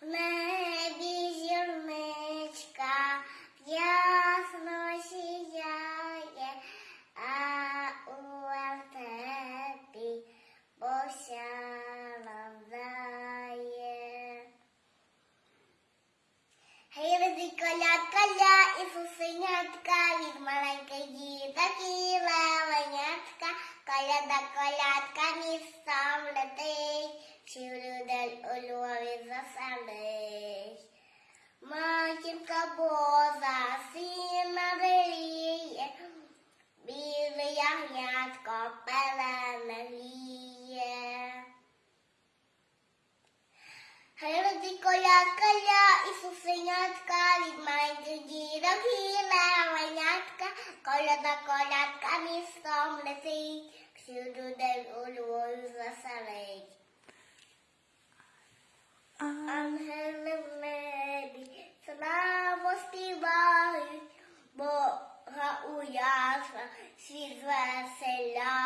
В небі зірничка ясно сіяє, а у вертепі посяла вдає. Гей, веди коля, коля, Ісусенятка, від маленьких діток і левенятка, коляда, колядка Sunday. Marching couples are seen already. Be the young yard couple and Hallelujah, kaya Isus ingat kali main tinggi ulu Ангели в небі славу співають, Бога у яслах світ звеселяють.